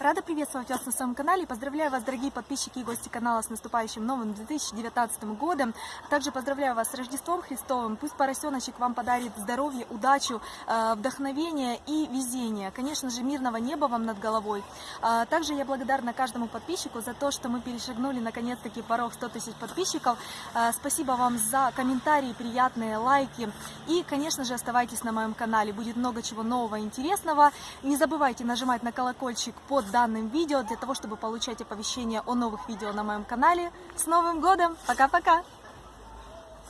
Рада приветствовать вас на своем канале. Поздравляю вас, дорогие подписчики и гости канала, с наступающим новым 2019 годом. Также поздравляю вас с Рождеством Христовым. Пусть поросеночек вам подарит здоровье, удачу, э, вдохновение и везение. Конечно же, мирного неба вам над головой. А Также я благодарна каждому подписчику за то, что мы перешагнули наконец-таки порог 100 тысяч подписчиков. Э, Спасибо вам за комментарии, приятные лайки. И, конечно же, оставайтесь на моем канале. Будет много чего нового и интересного. Не забывайте нажимать на колокольчик под данным видео для того, чтобы получать оповещения о новых видео на моем канале. С Новым годом! Пока-пока!